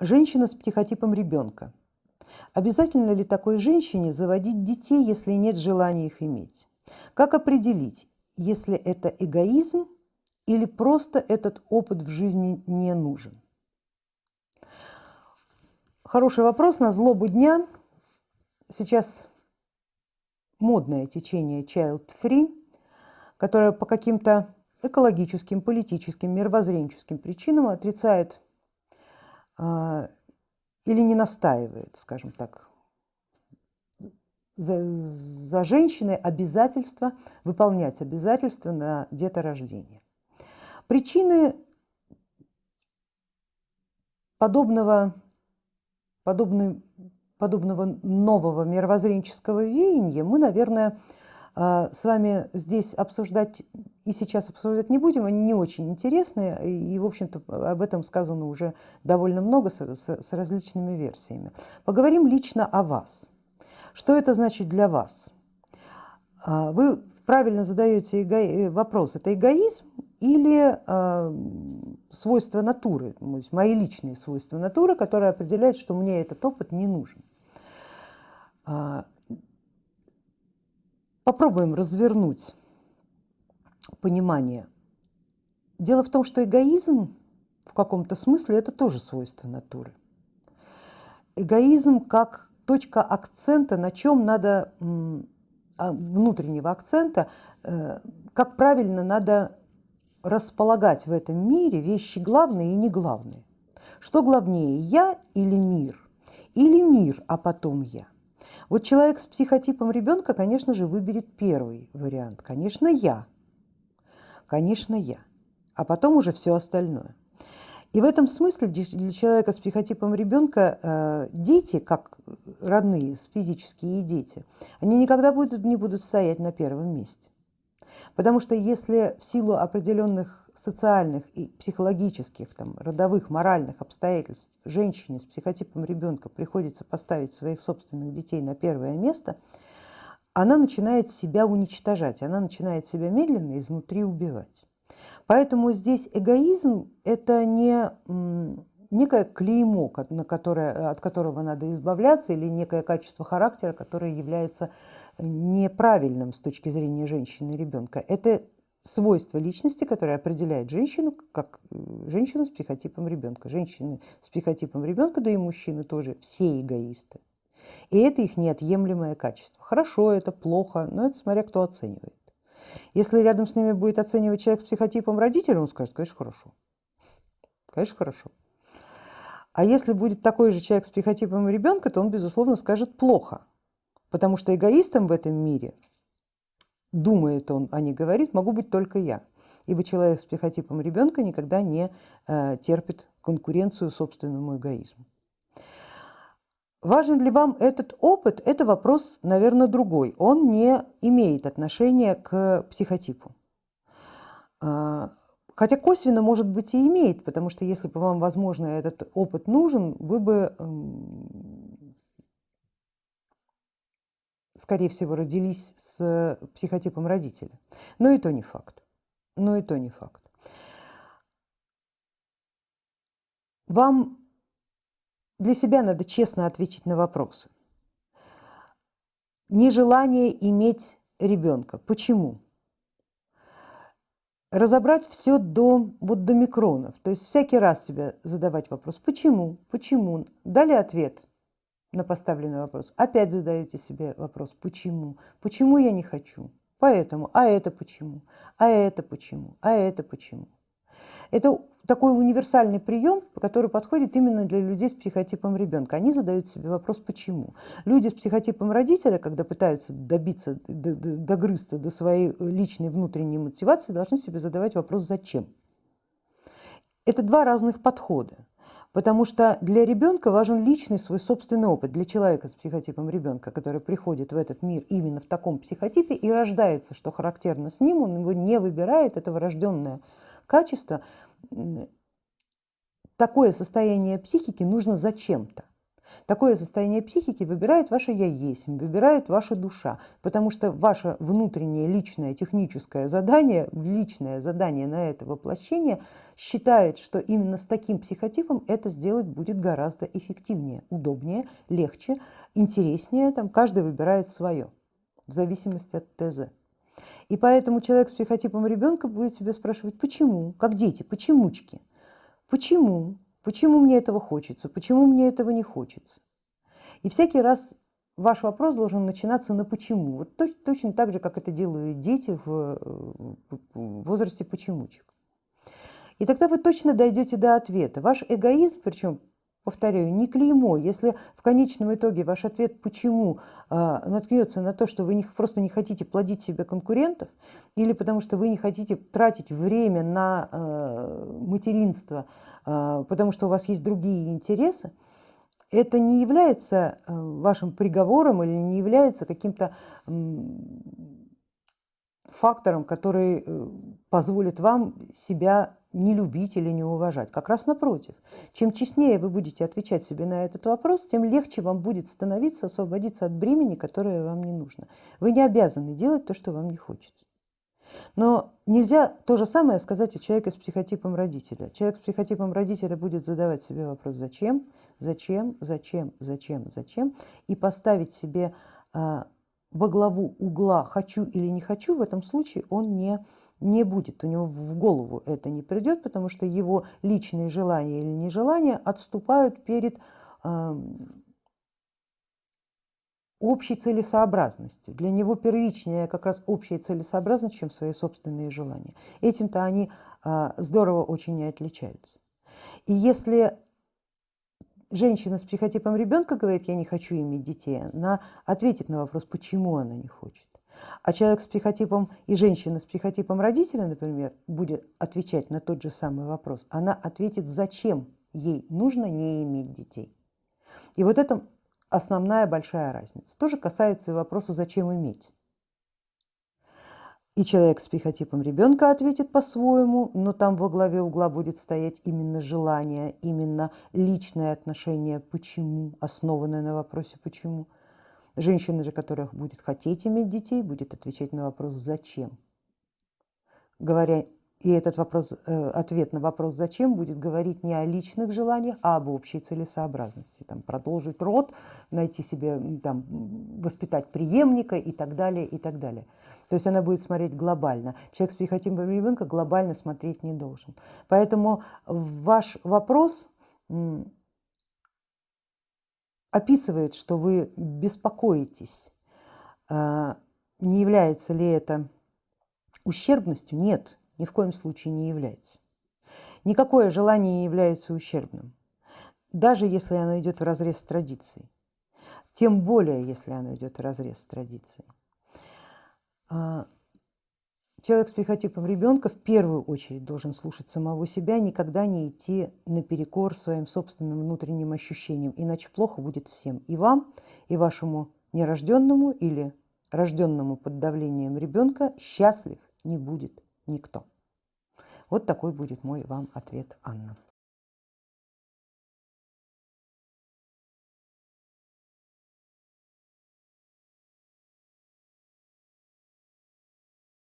Женщина с психотипом ребенка. Обязательно ли такой женщине заводить детей, если нет желания их иметь? Как определить, если это эгоизм или просто этот опыт в жизни не нужен? Хороший вопрос на злобу дня. Сейчас модное течение child free, которое по каким-то экологическим, политическим, мировоззренческим причинам отрицает или не настаивает, скажем так, за, за женщиной обязательство, выполнять обязательства на деторождение. Причины подобного, подобной, подобного нового мировоззренческого веяния мы, наверное, а, с вами здесь обсуждать и сейчас обсуждать не будем, они не очень интересные, и, в общем-то, об этом сказано уже довольно много с, с, с различными версиями. Поговорим лично о вас. Что это значит для вас? А, вы правильно задаете эго... вопрос, это эгоизм или э, свойства натуры, мои личные свойства натуры, которые определяют, что мне этот опыт не нужен. Попробуем развернуть понимание. Дело в том, что эгоизм в каком-то смысле это тоже свойство натуры. Эгоизм как точка акцента, на чем надо, а, внутреннего акцента, э, как правильно надо располагать в этом мире вещи главные и не главные. Что главнее, я или мир? Или мир, а потом я? Вот человек с психотипом ребенка, конечно же, выберет первый вариант. Конечно, я. Конечно, я. А потом уже все остальное. И в этом смысле для человека с психотипом ребенка э, дети, как родные физические дети, они никогда будут, не будут стоять на первом месте. Потому что если в силу определенных социальных и психологических, там, родовых, моральных обстоятельств женщине с психотипом ребенка приходится поставить своих собственных детей на первое место, она начинает себя уничтожать, она начинает себя медленно изнутри убивать. Поэтому здесь эгоизм это не некое клеймо, на которое, от которого надо избавляться, или некое качество характера, которое является неправильным с точки зрения женщины и ребенка. Это свойство личности, которое определяет женщину как э, женщину с психотипом ребенка. Женщины с психотипом ребенка, да и мужчины тоже, все эгоисты. И это их неотъемлемое качество. Хорошо это, плохо, но это смотря кто оценивает. Если рядом с ними будет оценивать человек с психотипом родителя, он скажет, конечно, хорошо. Конечно, хорошо. А если будет такой же человек с психотипом ребенка, то он, безусловно, скажет плохо. Потому что эгоистом в этом мире думает он, а не говорит, могу быть только я. Ибо человек с психотипом ребенка никогда не э, терпит конкуренцию собственному эгоизму. Важен ли вам этот опыт? Это вопрос, наверное, другой. Он не имеет отношения к психотипу. Э, хотя косвенно, может быть, и имеет, потому что если бы вам, возможно, этот опыт нужен, вы бы скорее всего, родились с психотипом родителя. Но и то не факт. Но и то не факт. Вам для себя надо честно ответить на вопросы. Нежелание иметь ребенка. Почему? Разобрать все до, вот до микронов, то есть всякий раз себе задавать вопрос, почему, почему, дали ответ, на поставленный вопрос, опять задаете себе вопрос, почему? Почему я не хочу? Поэтому, а это почему? А это почему? А это почему? Это такой универсальный прием, который подходит именно для людей с психотипом ребенка. Они задают себе вопрос «почему?». Люди с психотипом родителя, когда пытаются добиться, догрызться до своей личной внутренней мотивации, должны себе задавать вопрос «зачем?». Это два разных подхода. Потому что для ребенка важен личный свой собственный опыт, для человека с психотипом ребенка, который приходит в этот мир именно в таком психотипе и рождается, что характерно с ним, он его не выбирает, это врожденное качество. Такое состояние психики нужно зачем-то. Такое состояние психики выбирает ваше я есть, выбирает ваша душа, потому что ваше внутреннее личное техническое задание, личное задание на это воплощение считает, что именно с таким психотипом это сделать будет гораздо эффективнее, удобнее, легче, интереснее, там каждый выбирает свое в зависимости от ТЗ. И поэтому человек с психотипом ребенка будет себя спрашивать, почему, как дети, почемучки, почему, Почему мне этого хочется? Почему мне этого не хочется? И всякий раз ваш вопрос должен начинаться на почему. Вот точно, точно так же, как это делают дети в, в возрасте почемучек. И тогда вы точно дойдете до ответа. Ваш эгоизм, причем, повторяю, не клеймо. Если в конечном итоге ваш ответ «почему» э, наткнется на то, что вы не, просто не хотите плодить себе конкурентов, или потому что вы не хотите тратить время на э, материнство, а, потому что у вас есть другие интересы, это не является вашим приговором или не является каким-то фактором, который э, позволит вам себя не любить или не уважать. Как раз напротив. Чем честнее вы будете отвечать себе на этот вопрос, тем легче вам будет становиться освободиться от бремени, которое вам не нужно. Вы не обязаны делать то, что вам не хочется. Но нельзя то же самое сказать о человеке с психотипом родителя. Человек с психотипом родителя будет задавать себе вопрос «зачем?», «зачем?», «зачем?», «зачем?», «зачем?», и поставить себе а, во главу угла «хочу или не хочу» в этом случае он не, не будет, у него в голову это не придет, потому что его личные желания или нежелания отступают перед общей целесообразностью. Для него первичнее как раз общая целесообразность, чем свои собственные желания. Этим-то они а, здорово очень не отличаются. И если женщина с психотипом ребенка говорит, я не хочу иметь детей, она ответит на вопрос, почему она не хочет. А человек с психотипом и женщина с психотипом родителя, например, будет отвечать на тот же самый вопрос, она ответит, зачем ей нужно не иметь детей. И вот это основная большая разница. Тоже касается и вопроса, зачем иметь. И человек с психотипом ребенка ответит по-своему, но там во главе угла будет стоять именно желание, именно личное отношение почему, основанное на вопросе почему. Женщина же, которая будет хотеть иметь детей, будет отвечать на вопрос зачем. Говоря и этот вопрос, э, ответ на вопрос «зачем» будет говорить не о личных желаниях, а об общей целесообразности. Там, продолжить род, найти себе, там, воспитать преемника и так далее, и так далее. То есть она будет смотреть глобально. Человек с психотипом ребенка глобально смотреть не должен. Поэтому ваш вопрос описывает, что вы беспокоитесь, а, не является ли это ущербностью? Нет, ни в коем случае не является. Никакое желание не является ущербным, даже если оно идет в разрез с традицией, тем более, если оно идет в разрез с традицией. Человек с психотипом ребенка в первую очередь должен слушать самого себя, никогда не идти наперекор своим собственным внутренним ощущениям, иначе плохо будет всем, и вам, и вашему нерожденному или рожденному под давлением ребенка счастлив не будет никто. Вот такой будет мой вам ответ, Анна.